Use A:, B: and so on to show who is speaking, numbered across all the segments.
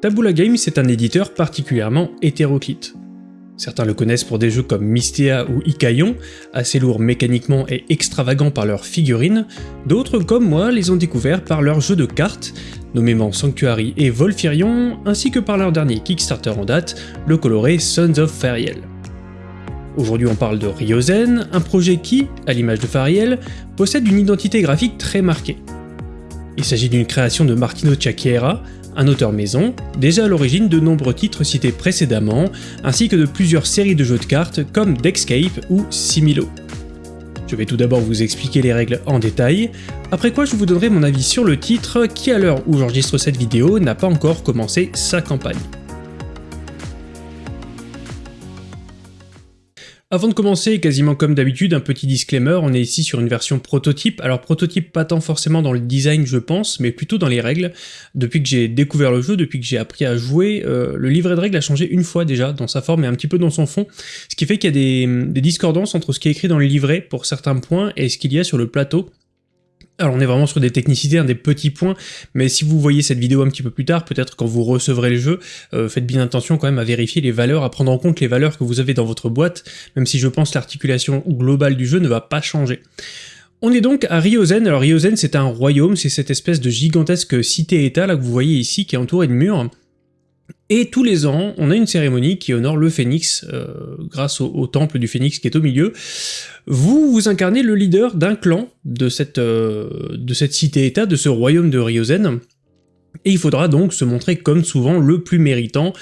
A: Tabula Games est un éditeur particulièrement hétéroclite. Certains le connaissent pour des jeux comme Mystea ou Ikayon, assez lourds mécaniquement et extravagants par leurs figurines, d'autres comme moi les ont découverts par leurs jeux de cartes, nommément Sanctuary et Volfirion, ainsi que par leur dernier Kickstarter en date, le coloré Sons of Fariel. Aujourd'hui on parle de Ryozen, un projet qui, à l'image de Fariel, possède une identité graphique très marquée. Il s'agit d'une création de Martino Ciacchiera, un auteur maison, déjà à l'origine de nombreux titres cités précédemment, ainsi que de plusieurs séries de jeux de cartes comme Dexcape ou Similo. Je vais tout d'abord vous expliquer les règles en détail, après quoi je vous donnerai mon avis sur le titre qui à l'heure où j'enregistre cette vidéo n'a pas encore commencé sa campagne. Avant de commencer, quasiment comme d'habitude, un petit disclaimer, on est ici sur une version prototype, alors prototype pas tant forcément dans le design je pense, mais plutôt dans les règles. Depuis que j'ai découvert le jeu, depuis que j'ai appris à jouer, euh, le livret de règles a changé une fois déjà, dans sa forme et un petit peu dans son fond, ce qui fait qu'il y a des, des discordances entre ce qui est écrit dans le livret pour certains points et ce qu'il y a sur le plateau. Alors on est vraiment sur des technicités, des petits points, mais si vous voyez cette vidéo un petit peu plus tard, peut-être quand vous recevrez le jeu, euh, faites bien attention quand même à vérifier les valeurs, à prendre en compte les valeurs que vous avez dans votre boîte, même si je pense l'articulation globale du jeu ne va pas changer. On est donc à Ryozen, alors Ryozen c'est un royaume, c'est cette espèce de gigantesque cité-état là que vous voyez ici qui est entouré de murs, et tous les ans, on a une cérémonie qui honore le phénix, euh, grâce au, temple du phénix qui est au milieu. Vous, vous incarnez le leader d'un clan de cette, euh, cette cité-état, de ce royaume de Ryozen, et il faudra donc se montrer comme souvent le plus méritant.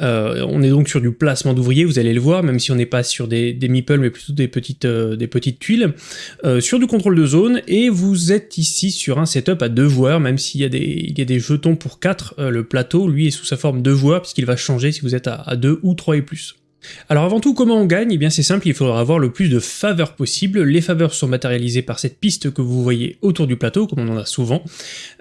A: Euh, on est donc sur du placement d'ouvriers, vous allez le voir, même si on n'est pas sur des, des meeples mais plutôt des petites, euh, tuiles, euh, sur du contrôle de zone, et vous êtes ici sur un setup à deux joueurs, même s'il y, a des, jetons pour quatre, le plateau, lui, est sous sa forme de joueurs, puisqu'il va changer si vous êtes à deux ou trois et plus. Alors avant tout, comment on gagne? Eh bien c'est simple, il faudra avoir le plus de faveurs possible. Les faveurs sont matérialisées par cette piste que vous voyez autour du plateau, comme on en a souvent.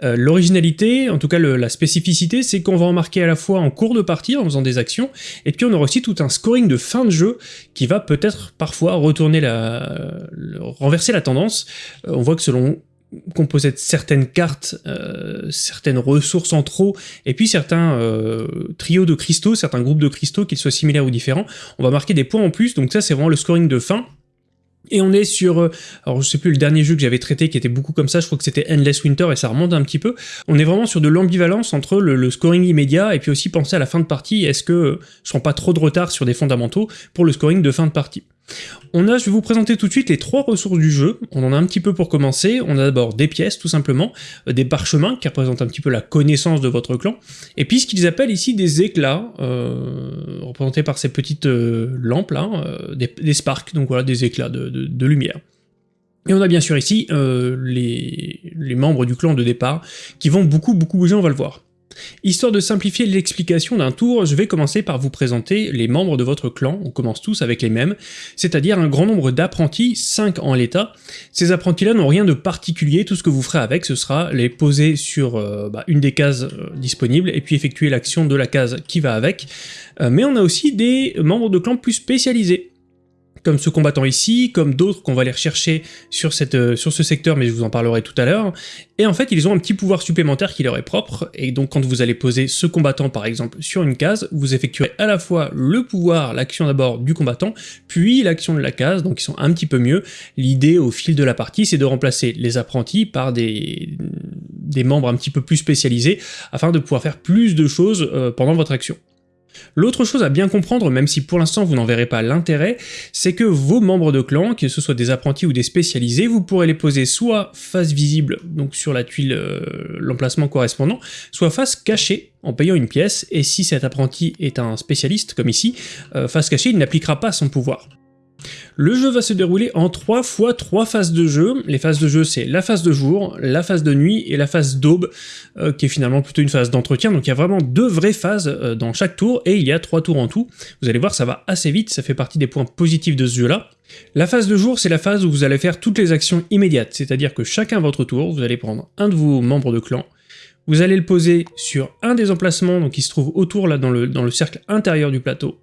A: Euh, l'originalité, en tout cas la spécificité, c'est qu'on va en marquer à la fois en cours de partie, en faisant des actions, et puis on aura aussi tout un scoring de fin de jeu qui va peut-être parfois retourner la... renverser la tendance. Euh, on voit que selon qu'on possède certaines cartes, euh, certaines ressources en trop, et puis certains euh, trios de cristaux, certains groupes de cristaux, qu'ils soient similaires ou différents, on va marquer des points en plus, donc ça c'est vraiment le scoring de fin, et on est sur, euh, alors je sais plus le dernier jeu que j'avais traité qui était beaucoup comme ça, je crois que c'était Endless Winter et ça remonte un petit peu. On est vraiment sur de l'ambivalence entre le, scoring immédiat et puis aussi penser à la fin de partie, est-ce que je prends pas trop de retard sur des fondamentaux pour le scoring de fin de partie. On a, je vais vous présenter tout de suite les trois ressources du jeu, on en a un petit peu pour commencer, on a d'abord des pièces tout simplement, euh, des parchemins qui représentent un petit peu la connaissance de votre clan, et puis ce qu'ils appellent ici des éclats, euh, représentés par ces petites euh, lampes là, des, sparks, donc voilà des éclats de, lumière. Et on a bien sûr ici les membres du clan de départ qui vont beaucoup beaucoup bouger, on va le voir. Histoire de simplifier l'explication d'un tour, je vais commencer par vous présenter les membres de votre clan, on commence tous avec les mêmes, c'est-à-dire un grand nombre d'apprentis, 5 en l'état. Ces apprentis-là n'ont rien de particulier, tout ce que vous ferez avec, ce sera les poser sur euh, bah, une des cases euh, disponibles, et puis effectuer l'action de la case qui va avec. Euh, mais on a aussi des membres de clan plus spécialisés comme ce combattant ici, comme d'autres qu'on va aller rechercher euh, sur ce secteur, mais je vous en parlerai tout à l'heure. Et en fait, ils ont un petit pouvoir supplémentaire qui leur est propre, et donc quand vous allez poser ce combattant par exemple sur une case, vous effectuerez à la fois le pouvoir, l'action d'abord du combattant, puis l'action de la case, donc ils sont un petit peu mieux. L'idée au fil de la partie, c'est de remplacer les apprentis par des, des membres un petit peu plus spécialisés, afin de pouvoir faire plus de choses euh, pendant votre action. L'autre chose à bien comprendre, même si pour l'instant vous n'en verrez pas l'intérêt, c'est que vos membres de clan, que ce soit des apprentis ou des spécialisés, vous pourrez les poser soit face visible, donc sur la tuile, euh, l'emplacement correspondant, soit face cachée, en payant une pièce, et si cet apprenti est un spécialiste, comme ici, euh, face cachée, il n'appliquera pas son pouvoir. Le jeu va se dérouler en 3 fois 3 phases de jeu. Les phases de jeu, c'est la phase de jour, la phase de nuit et la phase d'aube, euh, qui est finalement plutôt une phase d'entretien. Donc il y a vraiment deux vraies phases euh, dans chaque tour, et il y a 3 tours en tout. Vous allez voir, ça va assez vite, ça fait partie des points positifs de ce jeu-là. La phase de jour, c'est la phase où vous allez faire toutes les actions immédiates, c'est-à-dire que chacun à votre tour, vous allez prendre un de vos membres de clan, vous allez le poser sur un des emplacements qui se trouve autour là dans dans le cercle intérieur du plateau,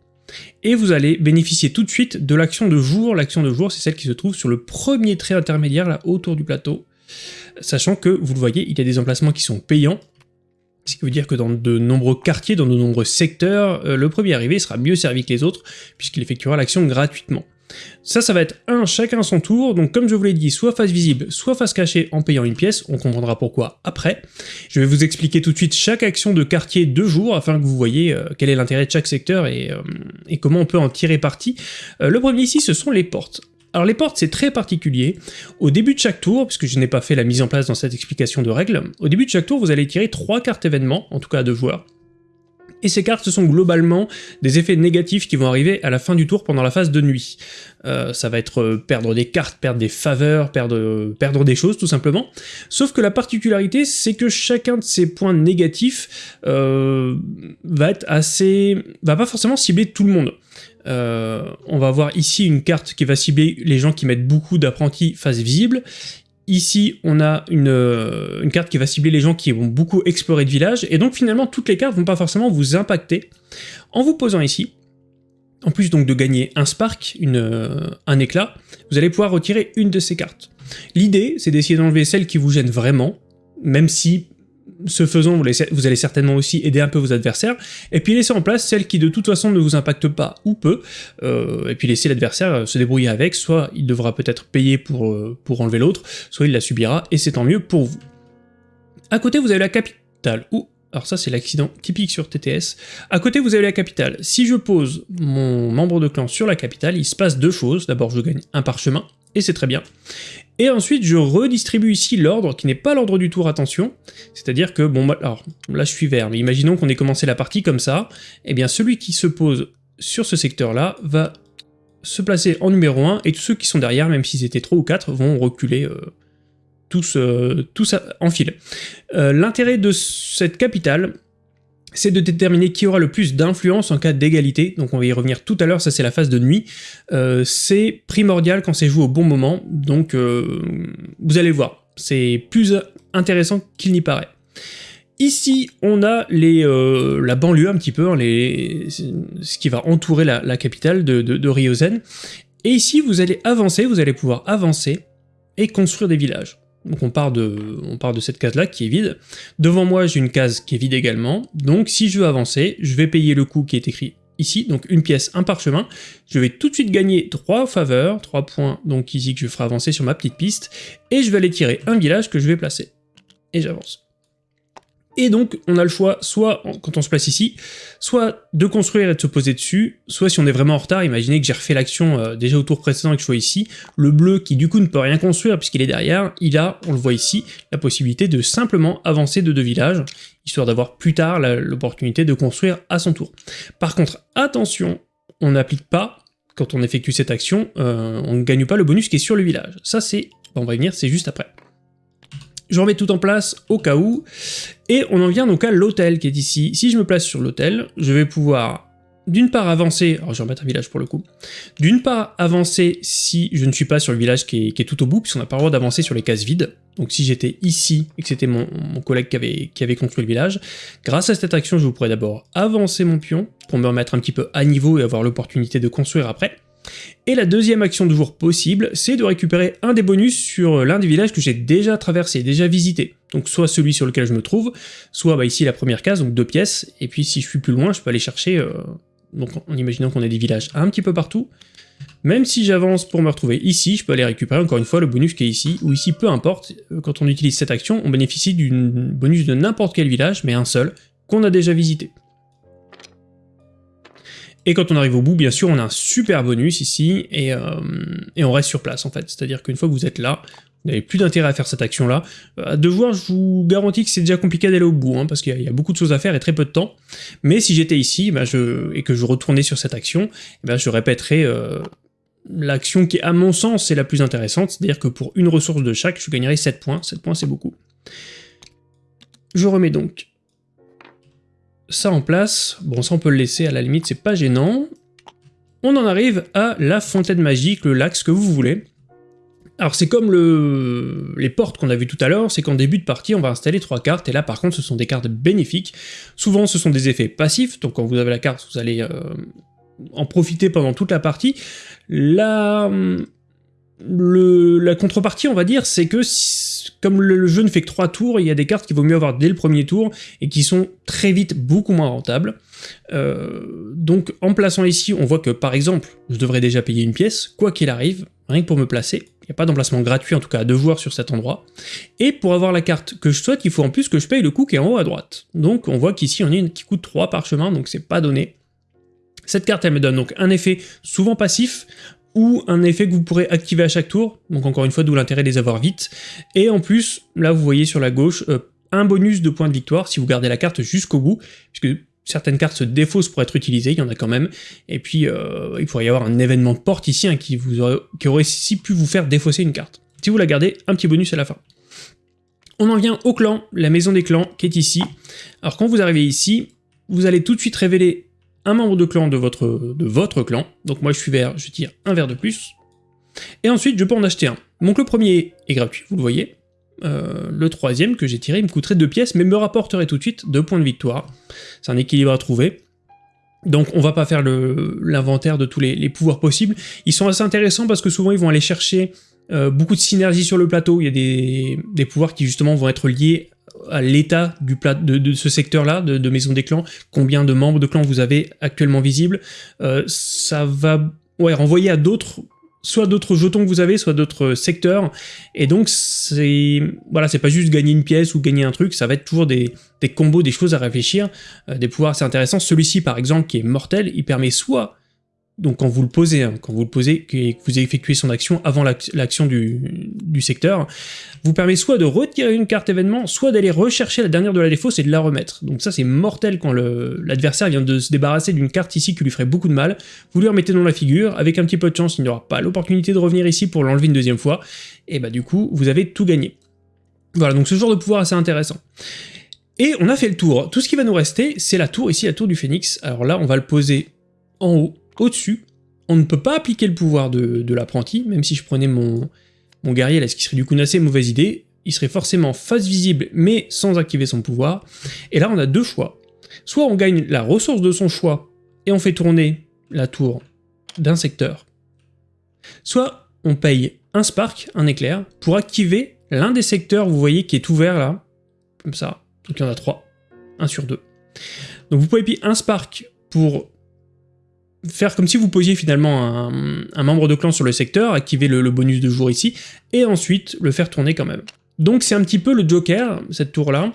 A: et vous allez bénéficier tout de suite de l'action de jour. L'action de jour, c'est celle qui se trouve sur le premier trait intermédiaire, là, autour du plateau. Sachant que, vous le voyez, il y a des emplacements qui sont payants, Ce qui veut dire que dans de nombreux quartiers, dans de nombreux secteurs, euh, le premier arrivé sera mieux servi que les autres, puisqu'il effectuera l'action gratuitement. Ça, ça va être un chacun son tour, donc comme je vous l'ai dit, soit face visible, soit face cachée en payant une pièce, on comprendra pourquoi après. Je vais vous expliquer tout de suite chaque action de quartier de jour, afin que vous voyez euh, quel est l'intérêt de chaque secteur et, euh, comment on peut en tirer parti. le premier ici, ce sont les portes. Alors les portes, c'est très particulier. Au début de chaque tour, puisque je n'ai pas fait la mise en place dans cette explication de règles, au début de chaque tour, vous allez tirer trois cartes événements, en tout cas à deux joueurs. Et ces cartes, ce sont globalement des effets négatifs qui vont arriver à la fin du tour pendant la phase de nuit. Euh, ça va être euh, perdre des cartes, perdre des faveurs, perdre, perdre des choses tout simplement. Sauf que la particularité, c'est que chacun de ces points négatifs euh, va être assez... va pas forcément cibler tout le monde. Euh, on va avoir ici une carte qui va cibler les gens qui mettent beaucoup d'apprentis face visible. Ici, on a une, carte qui va cibler les gens qui vont beaucoup explorer de village, et donc finalement, toutes les cartes vont pas forcément vous impacter. En vous posant ici, en plus donc de gagner un spark, un éclat, vous allez pouvoir retirer une de ces cartes. L'idée, c'est d'essayer d'enlever celle qui vous gêne vraiment, même si ce faisant, vous, allez certainement aussi aider un peu vos adversaires, et puis laisser en place celles qui de toute façon ne vous impactent pas ou peu, euh, et puis laisser l'adversaire euh, se débrouiller avec, soit il devra peut-être payer pour, euh, pour enlever l'autre, soit il la subira, et c'est tant mieux pour vous. À côté, vous avez la capitale, ou alors ça c'est l'accident typique sur TTS. À côté vous avez la capitale. Si je pose mon membre de clan sur la capitale, il se passe deux choses. D'abord je gagne un parchemin, et c'est très bien. Et ensuite, je redistribue ici l'ordre, qui n'est pas l'ordre du tour, attention. C'est-à-dire que, bon, alors, là je suis vert, mais imaginons qu'on ait commencé la partie comme ça, eh bien celui qui se pose sur ce secteur-là va se placer en numéro 1, et tous ceux qui sont derrière, même s'ils étaient 3 ou 4, vont reculer euh, tous, euh, tous en file. Euh, l'intérêt de cette capitale, c'est de déterminer qui aura le plus d'influence en cas d'égalité, donc on va y revenir tout à l'heure, ça c'est la phase de nuit, euh, c'est primordial quand c'est joué au bon moment, donc euh, vous allez voir, c'est plus intéressant qu'il n'y paraît. Ici, on a euh, la banlieue un petit peu, hein, ce qui va entourer la, capitale de, de, de Ryozen, et ici vous allez avancer, vous allez pouvoir avancer et construire des villages. Donc on part de, on part de cette case-là qui est vide. Devant moi, j'ai une case qui est vide également. Donc si je veux avancer, je vais payer le coût qui est écrit ici, donc une pièce, un parchemin. Je vais tout de suite gagner 3 faveurs, 3 points donc ici que je ferai avancer sur ma petite piste, et je vais aller tirer un village que je vais placer. Et j'avance. Et donc, on a le choix, soit, quand on se place ici, soit de construire et de se poser dessus, soit si on est vraiment en retard, imaginez que j'ai refait l'action euh, déjà au tour précédent et que je sois ici, le bleu qui du coup ne peut rien construire puisqu'il est derrière, il a, on le voit ici, la possibilité de simplement avancer de deux villages, histoire d'avoir plus tard l'opportunité de construire à son tour. Par contre, attention, on n'applique pas, quand on effectue cette action, euh, on ne gagne pas le bonus qui est sur le village. Ça c'est, on va y venir, c'est juste après. Je remets tout en place au cas où, et on en vient donc à l'hôtel qui est ici. Si je me place sur l'hôtel, je vais pouvoir d'une part avancer, alors je vais remettre un village pour le coup, d'une part avancer si je ne suis pas sur le village qui est, tout au bout, puisqu'on n'a pas le droit d'avancer sur les cases vides, donc si j'étais ici et que c'était mon, collègue qui avait, construit le village, grâce à cette action je pourrais d'abord avancer mon pion pour me remettre un petit peu à niveau et avoir l'opportunité de construire après, et la deuxième action de jour possible, c'est de récupérer un des bonus sur l'un des villages que j'ai déjà traversé, déjà visité. Donc soit celui sur lequel je me trouve, soit bah, ici la première case, donc deux pièces, et puis si je suis plus loin, je peux aller chercher, euh, donc en imaginant qu'on a des villages un petit peu partout, même si j'avance pour me retrouver ici, je peux aller récupérer encore une fois le bonus qui est ici, ou ici, peu importe, euh, quand on utilise cette action, on bénéficie d'une bonus de n'importe quel village, mais un seul, qu'on a déjà visité. Et quand on arrive au bout, bien sûr, on a un super bonus ici, et, euh, et on reste sur place en fait. C'est-à-dire qu'une fois que vous êtes là, vous n'avez plus d'intérêt à faire cette action-là. Euh, à devoir, je vous garantis que c'est déjà compliqué d'aller au bout, hein, parce qu'il y, a beaucoup de choses à faire et très peu de temps. Mais si j'étais ici, bah, je, et que je retournais sur cette action, bah, je répéterais euh, l'action qui, à mon sens, est la plus intéressante, c'est-à-dire que pour une ressource de chaque, je gagnerais 7 points. 7 points, c'est beaucoup. Je remets donc ça en place. Bon, ça on peut le laisser, à la limite, c'est pas gênant. On en arrive à la fontaine magique, le lac, ce que vous voulez. Alors c'est comme le... les portes qu'on a vu tout à l'heure, c'est qu'en début de partie on va installer trois cartes, et là par contre ce sont des cartes bénéfiques. Souvent ce sont des effets passifs, donc quand vous avez la carte vous allez euh, en profiter pendant toute la partie. La la contrepartie, on va dire, c'est que comme le, jeu ne fait que 3 tours, il y a des cartes qu'il vaut mieux avoir dès le premier tour et qui sont très vite beaucoup moins rentables. Euh, donc en plaçant ici, on voit que par exemple, je devrais déjà payer une pièce, quoi qu'il arrive, rien que pour me placer. Il n'y a pas d'emplacement gratuit en tout cas à joueurs sur cet endroit. Et pour avoir la carte que je souhaite, il faut en plus que je paye le coût qui est en haut à droite. Donc on voit qu'ici on a une qui coûte 3 parchemins, donc c'est pas donné. Cette carte elle me donne donc un effet souvent passif, ou un effet que vous pourrez activer à chaque tour, donc encore une fois d'où l'intérêt de les avoir vite, et en plus, là vous voyez sur la gauche, euh, un bonus de points de victoire si vous gardez la carte jusqu'au bout, puisque certaines cartes se défaussent pour être utilisées, il y en a quand même, et puis euh, il pourrait y avoir un événement de porte ici qui, vous aurait, qui aurait si pu vous faire défausser une carte. Si vous la gardez, un petit bonus à la fin. On en vient au clan, la maison des clans qui est ici. Alors quand vous arrivez ici, vous allez tout de suite révéler un membre de clan de votre, de votre clan, donc moi je suis vert, je tire un vert de plus, et ensuite je peux en acheter un. Donc le premier est gratuit, vous le voyez, euh, le troisième que j'ai tiré me coûterait deux pièces, mais me rapporterait tout de suite deux points de victoire. C'est un équilibre à trouver. Donc on va pas faire l'inventaire de tous les, pouvoirs possibles. Ils sont assez intéressants parce que souvent ils vont aller chercher euh, beaucoup de synergie sur le plateau. Il y a des, des pouvoirs qui justement vont être liés à l'état du plat de, ce secteur-là, de, Maison des Clans, combien de membres de clans vous avez actuellement visibles, euh, ça va ouais, renvoyer à d'autres soit d'autres jetons que vous avez, soit d'autres secteurs, et donc c'est voilà, c'est pas juste gagner une pièce ou gagner un truc, ça va être toujours des, des combos, des choses à réfléchir, euh, des pouvoirs assez intéressants. Celui-ci par exemple, qui est mortel, il permet soit donc quand vous le posez, hein, quand vous le posez et que vous effectuez son action avant l'action du, secteur, vous permet soit de retirer une carte événement, soit d'aller rechercher la dernière de la défausse et de la remettre. Donc ça c'est mortel quand l'adversaire vient de se débarrasser d'une carte ici qui lui ferait beaucoup de mal, vous lui remettez dans la figure, avec un petit peu de chance il n'y aura pas l'opportunité de revenir ici pour l'enlever une deuxième fois, et bah du coup vous avez tout gagné. Voilà, donc ce genre de pouvoir assez intéressant. Et on a fait le tour. Tout ce qui va nous rester, c'est la tour, ici la tour du phénix. Alors là, on va le poser en haut, au-dessus, on ne peut pas appliquer le pouvoir de, l'apprenti, même si je prenais mon, mon guerrier là, ce qui serait du coup une assez mauvaise idée, il serait forcément face visible, mais sans activer son pouvoir. Et là, on a deux choix. Soit on gagne la ressource de son choix, et on fait tourner la tour d'un secteur. Soit on paye un spark, un éclair, pour activer l'un des secteurs, vous voyez, qui est ouvert là, comme ça. Donc il y en a trois, un sur deux. Donc vous pouvez payer un spark pour faire comme si vous posiez finalement un, membre de clan sur le secteur, activer le, bonus de jour ici, et ensuite le faire tourner quand même. Donc c'est un petit peu le Joker, cette tour-là.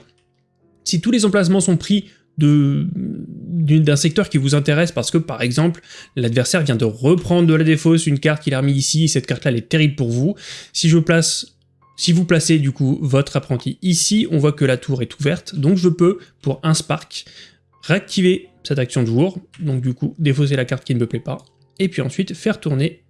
A: Si tous les emplacements sont pris d'un secteur qui vous intéresse parce que par exemple l'adversaire vient de reprendre de la défausse une carte qu'il a remis ici, cette carte là elle est terrible pour vous, si vous placez du coup votre apprenti ici, on voit que la tour est ouverte, donc je peux, pour un spark, réactiver cette action de jour, donc du coup défausser la carte qui ne me plaît pas, et puis ensuite faire tourner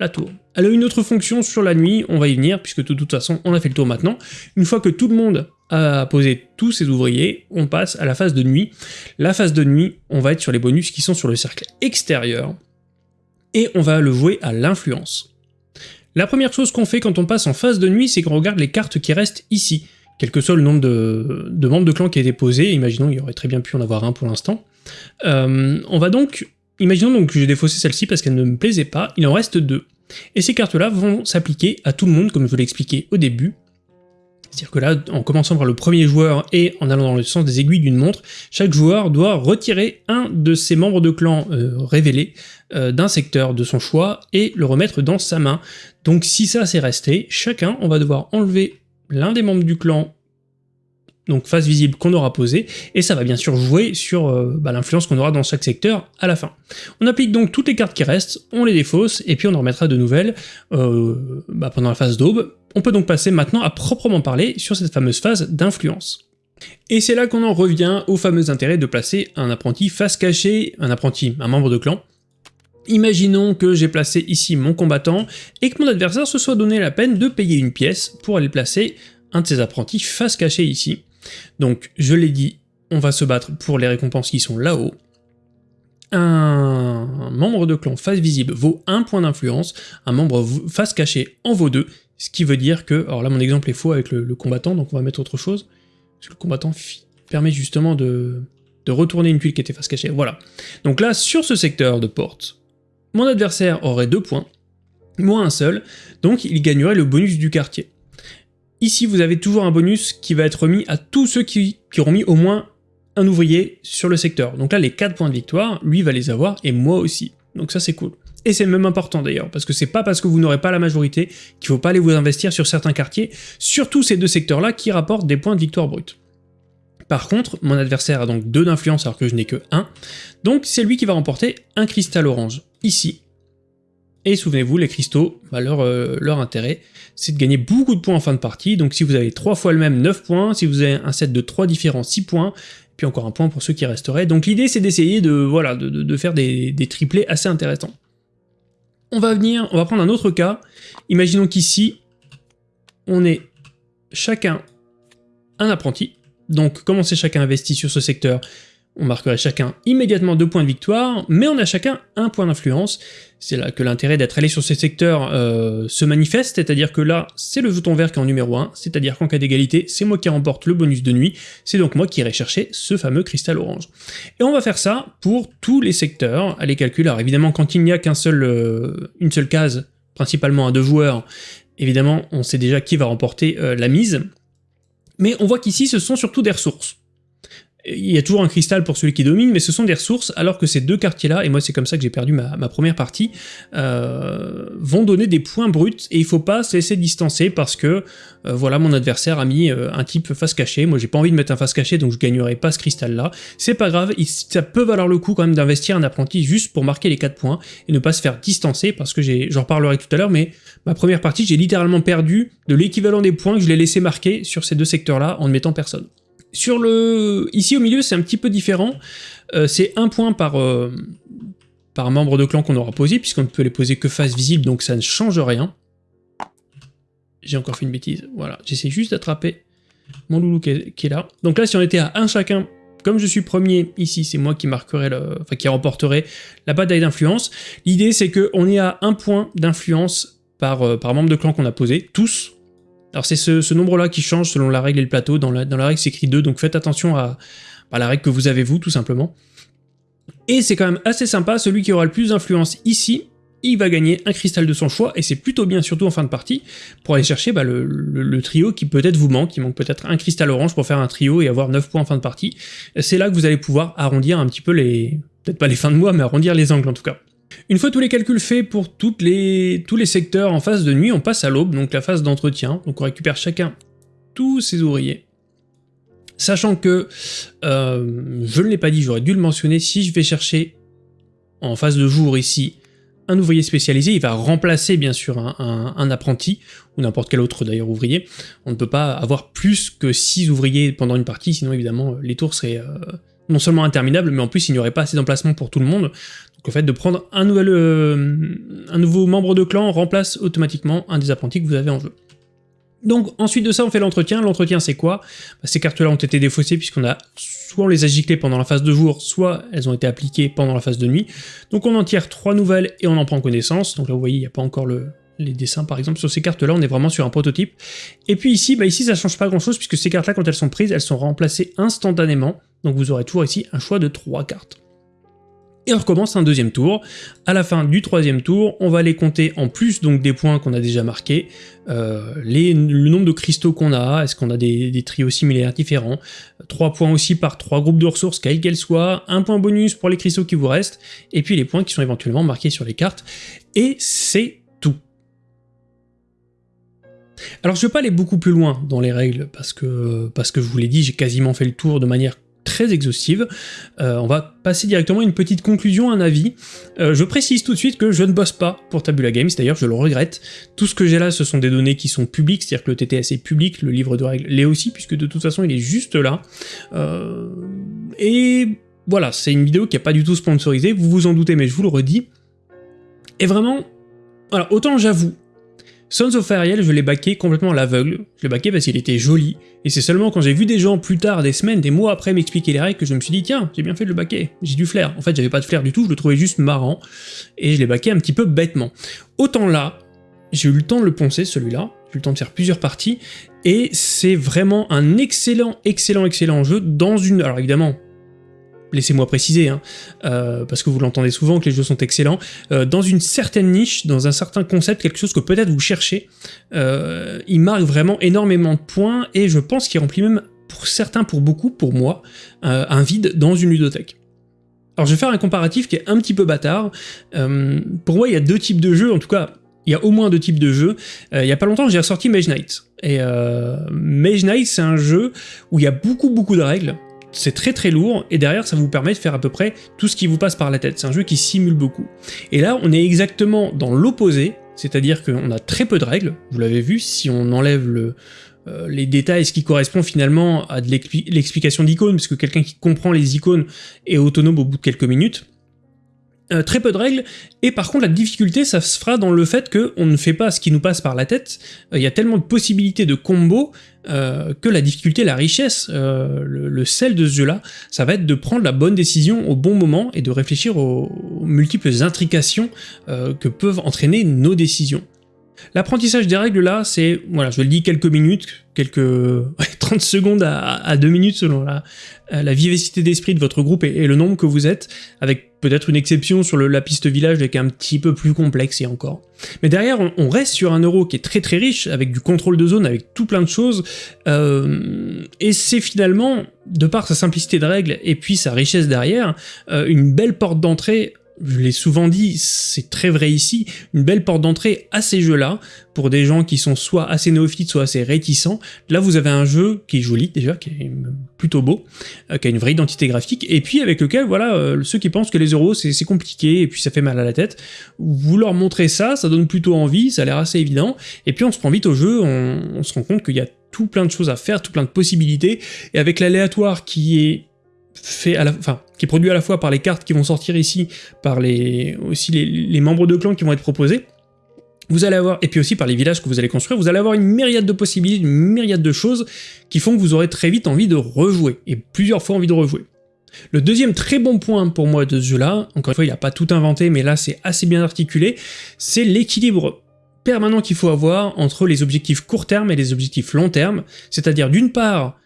A: la tour. Elle a une autre fonction sur la nuit, on va y venir, puisque de toute façon on a fait le tour maintenant. Une fois que tout le monde a posé tous ses ouvriers, on passe à la phase de nuit. La phase de nuit, on va être sur les bonus qui sont sur le cercle extérieur, et on va le jouer à l'influence. La première chose qu'on fait quand on passe en phase de nuit, c'est qu'on regarde les cartes qui restent ici quel que soit le nombre de, membres de clan qui a été posé, imaginons il y aurait très bien pu en avoir un pour l'instant, euh, on va donc, imaginons donc que j'ai défaussé celle-ci parce qu'elle ne me plaisait pas, il en reste deux. Et ces cartes-là vont s'appliquer à tout le monde, comme je vous l'ai expliqué au début, c'est-à-dire que là, en commençant par le premier joueur et en allant dans le sens des aiguilles d'une montre, chaque joueur doit retirer un de ses membres de clan euh, révélés euh, d'un secteur de son choix et le remettre dans sa main. Donc si ça c'est resté, chacun, on va devoir enlever l'un des membres du clan, donc face visible qu'on aura posé, et ça va bien sûr jouer sur euh, bah, l'influence qu'on aura dans chaque secteur à la fin. On applique donc toutes les cartes qui restent, on les défausse, et puis on en remettra de nouvelles euh, bah, pendant la phase d'aube. On peut donc passer maintenant à proprement parler sur cette fameuse phase d'influence. Et c'est là qu'on en revient au fameux intérêt de placer un apprenti face cachée, un apprenti, un membre de clan, Imaginons que j'ai placé ici mon combattant et que mon adversaire se soit donné la peine de payer une pièce pour aller placer un de ses apprentis face cachée ici. Donc je l'ai dit, on va se battre pour les récompenses qui sont là-haut. Un membre de clan face visible vaut un point d'influence, un membre face cachée en vaut deux, ce qui veut dire que, alors là mon exemple est faux avec le, combattant, donc on va mettre autre chose, parce que le combattant permet justement de, de retourner une tuile qui était face cachée, voilà. Donc là, sur ce secteur de porte, mon adversaire aurait deux points, moins un seul, donc il gagnerait le bonus du quartier. Ici, vous avez toujours un bonus qui va être remis à tous ceux qui, qui auront mis au moins un ouvrier sur le secteur. Donc là, les 4 points de victoire, lui va les avoir, et moi aussi. Donc ça, c'est cool. Et c'est même important d'ailleurs, parce que c'est pas parce que vous n'aurez pas la majorité qu'il faut pas aller vous investir sur certains quartiers, surtout ces deux secteurs-là qui rapportent des points de victoire brute. Par contre, mon adversaire a donc 2 d'influence alors que je n'ai que 1, donc c'est lui qui va remporter un cristal orange, ici. Et souvenez-vous, les cristaux, bah, euh, leur, intérêt, c'est de gagner beaucoup de points en fin de partie, donc si vous avez 3 fois le même, 9 points, si vous avez un set de 3 différents, 6 points, puis encore un point pour ceux qui resteraient. Donc l'idée c'est d'essayer de, voilà, de, faire des, des triplés assez intéressants. On va venir, on va prendre un autre cas. Imaginons qu'ici, on est chacun un apprenti. Donc, comme on sait chacun investi sur ce secteur, on marquerait chacun immédiatement deux points de victoire, mais on a chacun un point d'influence. C'est là que l'intérêt d'être allé sur ces secteurs euh, se manifeste, c'est-à-dire que là, c'est le jeton vert qui est en numéro 1, c'est-à-dire qu'en cas d'égalité, c'est moi qui remporte le bonus de nuit, c'est donc moi qui irai chercher ce fameux cristal orange. Et on va faire ça pour tous les secteurs, à les. Alors évidemment, quand il n'y a qu'une seul, euh, seule case, principalement à deux joueurs, évidemment, on sait déjà qui va remporter euh, la mise, mais on voit qu'ici, ce sont surtout des ressources il y a toujours un cristal pour celui qui domine, mais ce sont des ressources, alors que ces deux quartiers-là, et moi c'est comme ça que j'ai perdu ma, première partie, euh, vont donner des points bruts, et il faut pas se laisser distancer parce que, euh, voilà, mon adversaire a mis euh, un type face cachée, moi j'ai pas envie de mettre un face caché, donc je gagnerai pas ce cristal-là. C'est pas grave, ça peut valoir le coup quand même d'investir un apprenti juste pour marquer les 4 points, et ne pas se faire distancer, parce que j'en reparlerai tout à l'heure, mais ma première partie, j'ai littéralement perdu de l'équivalent des points que je l'ai laissé marquer sur ces deux secteurs-là en ne mettant personne. Sur le... Ici au milieu, c'est un petit peu différent. Euh, c'est un point par, euh, par membre de clan qu'on aura posé, puisqu'on ne peut les poser que face visible, donc ça ne change rien. J'ai encore fait une bêtise. Voilà, j'essaie juste d'attraper mon loulou qui est, là. Donc là, si on était à un chacun, comme je suis premier ici, c'est moi qui marquerai le, qui remporterai la bataille d'influence. L'idée, c'est qu'on est à un point d'influence euh, par membre de clan qu'on a posé, tous, alors c'est ce, nombre-là qui change selon la règle et le plateau. Dans la, règle, c'est écrit 2, donc faites attention à, la règle que vous avez vous, tout simplement. Et c'est quand même assez sympa, celui qui aura le plus d'influence ici, il va gagner un cristal de son choix, et c'est plutôt bien, surtout en fin de partie, pour aller chercher bah, le, trio qui peut-être vous manque, il manque peut-être un cristal orange pour faire un trio et avoir 9 points en fin de partie. C'est là que vous allez pouvoir arrondir un petit peu les... peut-être pas les fins de mois, mais arrondir les angles en tout cas. Une fois tous les calculs faits pour tous les secteurs en phase de nuit, on passe à l'aube, donc la phase d'entretien. Donc on récupère chacun tous ses ouvriers. Sachant que, euh, je ne l'ai pas dit, j'aurais dû le mentionner, si je vais chercher en phase de jour ici un ouvrier spécialisé, il va remplacer bien sûr un, apprenti, ou n'importe quel autre d'ailleurs ouvrier. On ne peut pas avoir plus que 6 ouvriers pendant une partie, sinon évidemment les tours seraient euh, non seulement interminables, mais en plus il n'y aurait pas assez d'emplacement pour tout le monde. Donc le fait de prendre euh, un nouveau membre de clan remplace automatiquement un des apprentis que vous avez en jeu. Donc ensuite de ça on fait l'entretien, l'entretien c'est quoi? Bah, Ces cartes là ont été défaussées puisqu'on a soit on les a giclées pendant la phase de jour, soit elles ont été appliquées pendant la phase de nuit. Donc on en tire trois nouvelles et on en prend connaissance, donc là vous voyez il n'y a pas encore le, les dessins par exemple sur ces cartes là on est vraiment sur un prototype. Et puis ici, bah ici ça change pas grand chose puisque ces cartes là quand elles sont prises elles sont remplacées instantanément, donc vous aurez toujours ici un choix de trois cartes et on recommence un deuxième tour. À la fin du troisième tour, on va aller compter en plus donc des points qu'on a déjà marqués, euh, le nombre de cristaux qu'on a, est-ce qu'on a des, trios similaires différents, trois points aussi par trois groupes de ressources, quels qu'elles soient, un point bonus pour les cristaux qui vous restent, et puis les points qui sont éventuellement marqués sur les cartes, et c'est tout. Alors je vais pas aller beaucoup plus loin dans les règles, parce que, parce que je vous l'ai dit, j'ai quasiment fait le tour de manière très exhaustive. Euh, on va passer directement à une petite conclusion, un avis. Euh, je précise tout de suite que je ne bosse pas pour Tabula Games, d'ailleurs je le regrette. Tout ce que j'ai là, ce sont des données qui sont publiques, c'est-à-dire que le TTS est public, le livre de règles l'est aussi, puisque de toute façon il est juste là. Euh, et voilà, c'est une vidéo qui n'est pas du tout sponsorisée, vous vous en doutez, mais je vous le redis. Et vraiment, autant j'avoue, Sons of Ariel, je l'ai baqué complètement à l'aveugle. Je l'ai baqué parce qu'il était joli. Et c'est seulement quand j'ai vu des gens plus tard, des semaines, des mois après m'expliquer les règles que je me suis dit tiens, j'ai bien fait de le baquer. J'ai du flair. En fait, j'avais pas de flair du tout, je le trouvais juste marrant. Et je l'ai baqué un petit peu bêtement. Autant là, j'ai eu le temps de le poncer celui-là. J'ai eu le temps de faire plusieurs parties. Et c'est vraiment un excellent, excellent, excellent jeu dans une... Alors évidemment, laissez-moi préciser, hein, euh, parce que vous l'entendez souvent que les jeux sont excellents, euh, dans une certaine niche, dans un certain concept, quelque chose que peut-être vous cherchez, euh, il marque vraiment énormément de points, et je pense qu'il remplit même, pour certains, pour beaucoup, pour moi, un vide dans une ludothèque. Alors je vais faire un comparatif qui est un petit peu bâtard. pour moi, il y a deux types de jeux, en tout cas, il y a au moins deux types de jeux. il y a pas longtemps, j'ai ressorti Mage Knight. Et Mage Knight, c'est un jeu où il y a beaucoup beaucoup de règles, c'est très très lourd, et derrière ça vous permet de faire à peu près tout ce qui vous passe par la tête. C'est un jeu qui simule beaucoup. Et là, on est exactement dans l'opposé, c'est-à-dire qu'on a très peu de règles, vous l'avez vu, si on enlève euh, les détails, ce qui correspond finalement à l'explication d'icônes, parce que quelqu'un qui comprend les icônes est autonome au bout de quelques minutes, euh, très peu de règles, et par contre la difficulté ça se fera dans le fait qu'on ne fait pas ce qui nous passe par la tête, euh, il y a tellement de possibilités de combos euh, que la difficulté, la richesse, le, sel de ce jeu-là, ça va être de prendre la bonne décision au bon moment et de réfléchir aux, aux multiples intrications que peuvent entraîner nos décisions. L'apprentissage des règles là, c'est, voilà, je le dis quelques minutes, quelques 30 secondes à, 2 minutes selon la, la vivacité d'esprit de votre groupe et, le nombre que vous êtes, avec peut-être une exception sur le, la piste village qui est un petit peu plus complexe et encore. Mais derrière, on, reste sur un euro qui est très très riche, avec du contrôle de zone, avec tout plein de choses, euh, et c'est finalement, de par sa simplicité de règles et puis sa richesse derrière, euh, une belle porte d'entrée je l'ai souvent dit, c'est très vrai ici, une belle porte d'entrée à ces jeux-là, pour des gens qui sont soit assez néophytes, soit assez réticents. Là, vous avez un jeu qui est joli, déjà, qui est plutôt beau, euh, qui a une vraie identité graphique, et puis avec lequel, voilà, euh, ceux qui pensent que les euros, c'est compliqué, et puis ça fait mal à la tête, vous leur montrez ça, ça donne plutôt envie, ça a l'air assez évident, et puis on se prend vite au jeu, on, on se rend compte qu'il y a tout plein de choses à faire, tout plein de possibilités, et avec l'aléatoire qui est fait à la, enfin, qui est produit à la fois par les cartes qui vont sortir ici, par les, aussi les, membres de clan qui vont être proposés, vous allez avoir, et puis aussi par les villages que vous allez construire, vous allez avoir une myriade de possibilités, une myriade de choses qui font que vous aurez très vite envie de rejouer, et plusieurs fois envie de rejouer. Le deuxième très bon point pour moi de ce jeu-là, encore une fois il n'a pas tout inventé, mais là c'est assez bien articulé, c'est l'équilibre permanent qu'il faut avoir entre les objectifs court terme et les objectifs long terme, c'est-à-dire d'une part,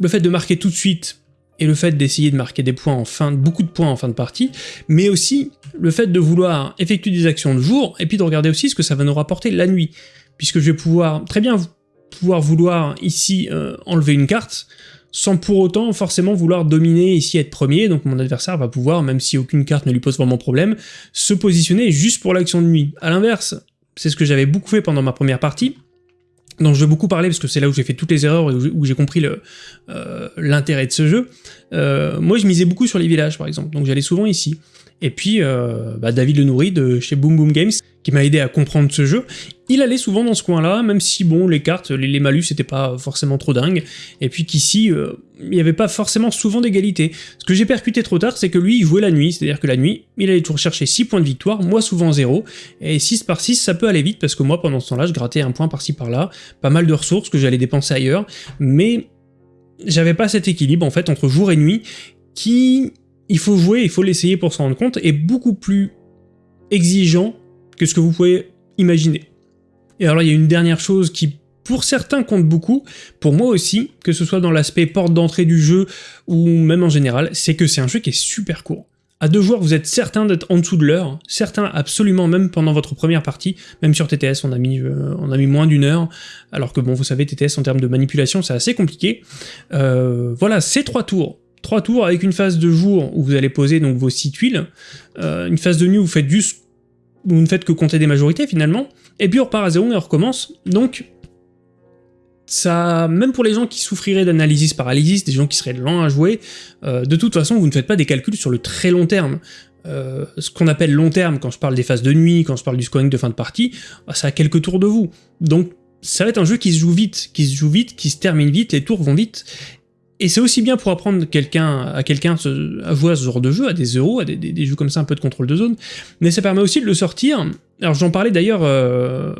A: le fait de marquer tout de suite et le fait d'essayer de marquer des points en fin, beaucoup de points en fin de partie, mais aussi le fait de vouloir effectuer des actions de jour, et puis de regarder aussi ce que ça va nous rapporter la nuit, puisque je vais pouvoir très bien pouvoir vouloir ici euh, enlever une carte, sans pour autant forcément vouloir dominer ici être premier, donc mon adversaire va pouvoir, même si aucune carte ne lui pose vraiment problème, se positionner juste pour l'action de nuit. A l'inverse, c'est ce que j'avais beaucoup fait pendant ma première partie, dont je vais beaucoup parler parce que c'est là où j'ai fait toutes les erreurs et où j'ai compris euh, l'intérêt de ce jeu. Euh, moi, je misais beaucoup sur les villages, par exemple, donc j'allais souvent ici. Et puis, euh, bah, David Le Nourri de chez Boom Boom Games, qui m'a aidé à comprendre ce jeu, il allait souvent dans ce coin-là, même si, bon, les cartes, les, malus, c'était pas forcément trop dingue, et puis qu'ici, euh, il n'y avait pas forcément souvent d'égalité. Ce que j'ai percuté trop tard, c'est que lui, il jouait la nuit, c'est-à-dire que la nuit, il allait toujours chercher 6 points de victoire, moi souvent 0, et 6 par 6, ça peut aller vite, parce que moi, pendant ce temps-là, je grattais un point par-ci par-là, pas mal de ressources que j'allais dépenser ailleurs, mais j'avais pas cet équilibre, en fait, entre jour et nuit, qui il faut jouer, il faut l'essayer pour s'en rendre compte, est beaucoup plus exigeant que ce que vous pouvez imaginer. Et alors il y a une dernière chose qui pour certains compte beaucoup, pour moi aussi, que ce soit dans l'aspect porte d'entrée du jeu ou même en général, c'est que c'est un jeu qui est super court. À deux joueurs, vous êtes certain d'être en dessous de l'heure, certains absolument même pendant votre première partie, même sur TTS on a mis, euh, on a mis moins d'une heure, alors que bon vous savez TTS en termes de manipulation c'est assez compliqué. Euh, voilà, ces trois tours, trois tours avec une phase de jour où vous allez poser donc vos six tuiles, euh, une phase de nuit où vous faites juste, vous ne faites que compter des majorités finalement, et puis on repart à zéro et on recommence, donc ça, même pour les gens qui souffriraient d'analysis paralysis, des gens qui seraient lents à jouer, euh, de toute façon vous ne faites pas des calculs sur le très long terme. Euh, ce qu'on appelle long terme, quand je parle des phases de nuit, quand je parle du scoring de fin de partie, bah, ça a quelques tours de vous. Donc ça va être un jeu qui se joue vite, qui se joue vite, qui se termine vite, les tours vont vite, et c'est aussi bien pour apprendre quelqu'un à quelqu'un à jouer à ce genre de jeu, à des euros, à des, jeux comme ça, un peu de contrôle de zone, mais ça permet aussi de le sortir. Alors j'en parlais d'ailleurs euh,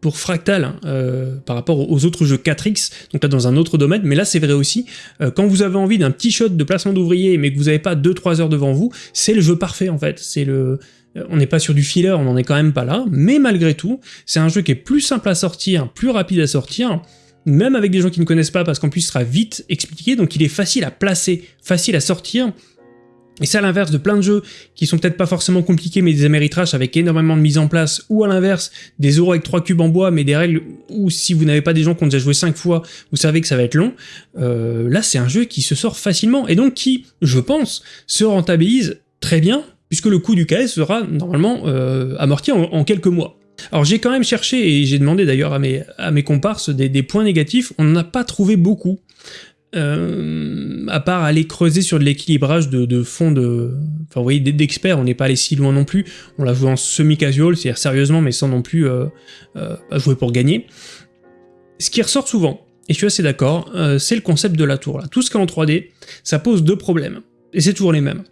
A: pour Fractal, hein, euh, par rapport aux autres jeux 4X, donc là dans un autre domaine, mais là c'est vrai aussi, euh, quand vous avez envie d'un petit shot de placement d'ouvrier, mais que vous n'avez pas 2-3 heures devant vous, c'est le jeu parfait en fait, c'est le... On n'est pas sur du filler, on n'en est quand même pas là, mais malgré tout, c'est un jeu qui est plus simple à sortir, plus rapide à sortir, même avec des gens qui ne connaissent pas, parce qu'en plus il sera vite expliqué, donc il est facile à placer, facile à sortir, Et c'est à l'inverse de plein de jeux qui sont peut-être pas forcément compliqués mais des Ameritrash avec énormément de mise en place, ou à l'inverse, des euros avec 3 cubes en bois mais des règles où si vous n'avez pas des gens qui ont déjà joué 5 fois, vous savez que ça va être long, euh, là c'est un jeu qui se sort facilement, et donc qui, je pense, se rentabilise très bien, puisque le coût du KS sera normalement euh, amorti en, quelques mois. Alors j'ai quand même cherché, et j'ai demandé d'ailleurs à mes, comparses des, points négatifs, on n'en a pas trouvé beaucoup. Euh, à part aller creuser sur de l'équilibrage de, de fonds de... Enfin, d'experts, on n'est pas allé si loin non plus. On l'a joué en semi-casual, c'est-à-dire sérieusement, mais sans non plus euh, euh, jouer pour gagner. Ce qui ressort souvent, et je suis assez d'accord, c'est le concept de la tour. Là. Tout ce qui est en 3D, ça pose deux problèmes, et c'est toujours les mêmes.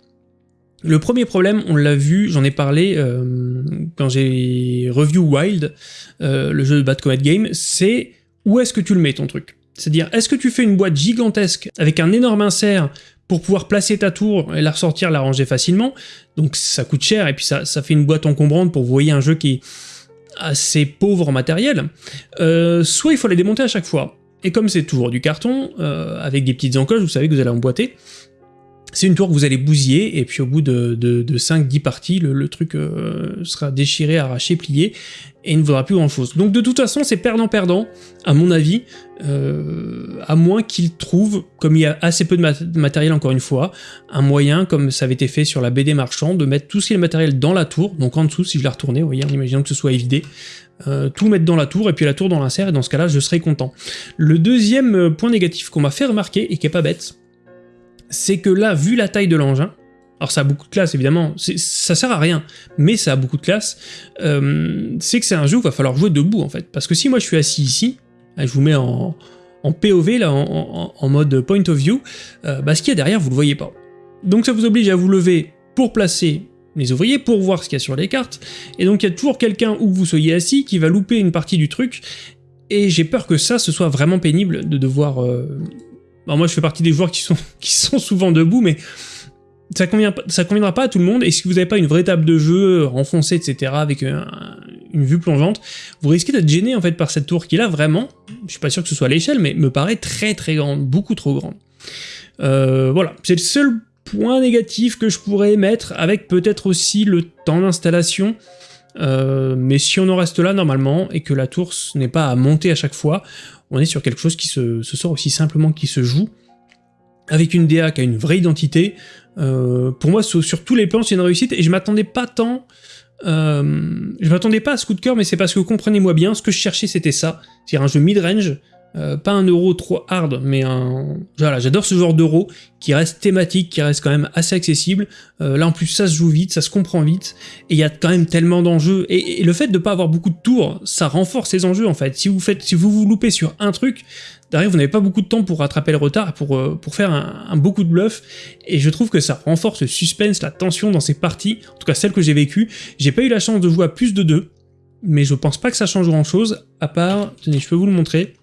A: Le premier problème, on l'a vu, j'en ai parlé euh, quand j'ai review Wild, euh, le jeu de Bad Comet Game, c'est où est-ce que tu le mets ton truc? C'est-à-dire, est-ce que tu fais une boîte gigantesque avec un énorme insert pour pouvoir placer ta tour et la ressortir, la ranger facilement? Donc ça coûte cher et puis ça, fait une boîte encombrante pour vous voyez un jeu qui est assez pauvre en matériel. Euh, soit il faut les démonter à chaque fois. Et comme c'est toujours du carton, avec des petites encoches, vous savez que vous allez emboîter, c'est une tour que vous allez bousiller, et puis au bout de, de, 5-10 parties, le, truc euh, sera déchiré, arraché, plié, et il ne vaudra plus grand chose. Donc de toute façon, c'est perdant-perdant, à mon avis, euh, à moins qu'il trouve, comme il y a assez peu de, matériel encore une fois, un moyen, comme ça avait été fait sur la BD Marchand, de mettre tout ce qui est matériel dans la tour, donc en dessous, si je la retournais, vous voyez, en imaginant que ce soit évidé, euh, tout mettre dans la tour, et puis la tour dans l'insert, et dans ce cas-là, je serais content. Le deuxième point négatif qu'on m'a fait remarquer, et qui est pas bête, c'est que là, vu la taille de l'engin, alors ça a beaucoup de classe évidemment, ça sert à rien, mais ça a beaucoup de classe, euh, c'est que c'est un jeu où il va falloir jouer debout en fait. Parce que si moi je suis assis ici, je vous mets en, POV, là, en, mode point of view, euh, bah, ce qu'il y a derrière vous le voyez pas. Donc ça vous oblige à vous lever pour placer les ouvriers, pour voir ce qu'il y a sur les cartes, et donc il y a toujours quelqu'un où vous soyez assis qui va louper une partie du truc, et j'ai peur que ça, ce soit vraiment pénible de devoir euh, alors moi je fais partie des joueurs qui sont, qui sont souvent debout, mais ça, convient, ça conviendra pas à tout le monde, et si vous n'avez pas une vraie table de jeu renfoncée, etc., avec une vue plongeante, vous risquez d'être gêné en fait par cette tour qui là vraiment, je suis pas sûr que ce soit l'échelle, mais me paraît très très grande, beaucoup trop grande. Euh, voilà, c'est le seul point négatif que je pourrais mettre, avec peut-être aussi le temps d'installation, euh, mais si on en reste là normalement, et que la tour n'est pas à monter à chaque fois, on est sur quelque chose qui se, sort aussi simplement qui se joue, avec une DA qui a une vraie identité. Euh, pour moi, sur, tous les plans, c'est une réussite, et je m'attendais pas tant... Euh, je m'attendais pas à ce coup de cœur, mais c'est parce que comprenez-moi bien, ce que je cherchais c'était ça, c'est un jeu mid-range, euh, pas un euro trop hard, mais un... Voilà, j'adore ce genre d'euro qui reste thématique, qui reste quand même assez accessible. Euh, là en plus ça se joue vite, ça se comprend vite, et il y a quand même tellement d'enjeux. Et, le fait de pas avoir beaucoup de tours, ça renforce ces enjeux en fait. Si vous faites, si vous vous loupez sur un truc, derrière vous n'avez pas beaucoup de temps pour rattraper le retard, pour, euh, pour faire un, un, beaucoup de bluff, et je trouve que ça renforce le suspense, la tension dans ces parties, en tout cas celles que j'ai vécues. J'ai pas eu la chance de jouer à plus de deux, mais je pense pas que ça change grand chose, à part, tenez je peux vous le montrer,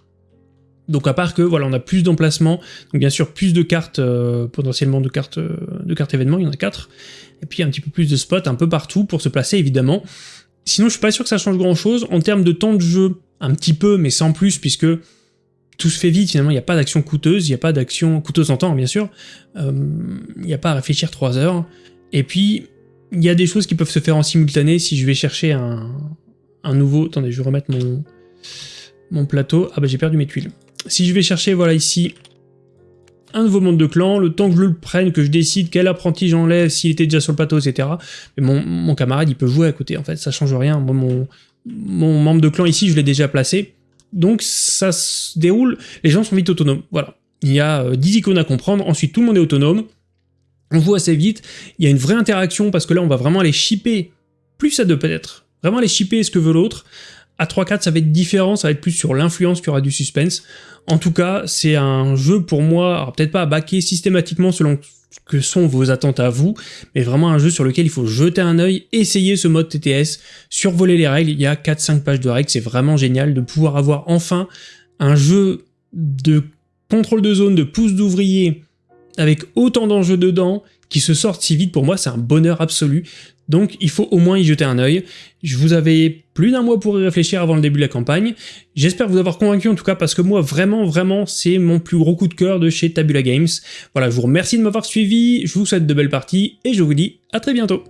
A: donc à part que voilà, on a plus d'emplacements, donc bien sûr plus de cartes, euh, potentiellement de cartes, euh, de cartes événements, il y en a 4, et puis un petit peu plus de spots un peu partout pour se placer évidemment. Sinon je suis pas sûr que ça change grand chose, en termes de temps de jeu, un petit peu mais sans plus puisque tout se fait vite. Finalement, il n'y a pas d'action coûteuse, il n'y a pas d'action coûteuse en temps bien sûr, euh, il n'y a pas à réfléchir 3 heures, et puis il y a des choses qui peuvent se faire en simultané si je vais chercher un, un nouveau... Attendez, je vais remettre mon, mon plateau. Ah bah j'ai perdu mes tuiles si je vais chercher, voilà, ici, un nouveau monde de clan, le temps que je le prenne, que je décide quel apprenti j'enlève, s'il était déjà sur le plateau, etc. Mais mon, camarade, il peut jouer à côté, en fait, ça change rien. Moi, mon, mon membre de clan ici, je l'ai déjà placé. Donc ça se déroule, les gens sont vite autonomes, voilà. Il y a 10 euh, icônes à comprendre, ensuite tout le monde est autonome, on voit assez vite, il y a une vraie interaction, parce que là on va vraiment aller shipper, plus à deux peut-être, vraiment aller shipper ce que veut l'autre, à 3-4, ça va être différent, ça va être plus sur l'influence qu'il y aura du suspense. En tout cas, c'est un jeu pour moi, peut-être pas à baquer systématiquement selon que sont vos attentes à vous, mais vraiment un jeu sur lequel il faut jeter un œil, essayer ce mode TTS, survoler les règles, il y a 4-5 pages de règles, c'est vraiment génial de pouvoir avoir enfin un jeu de contrôle de zone, de pouce d'ouvrier, avec autant d'enjeux dedans, qui se sortent si vite pour moi, c'est un bonheur absolu. Donc il faut au moins y jeter un œil. Je vous avais plus d'un mois pour y réfléchir avant le début de la campagne. J'espère vous avoir convaincu en tout cas parce que moi vraiment vraiment c'est mon plus gros coup de cœur de chez Tabula Games. Voilà, je vous remercie de m'avoir suivi, je vous souhaite de belles parties et je vous dis à très bientôt.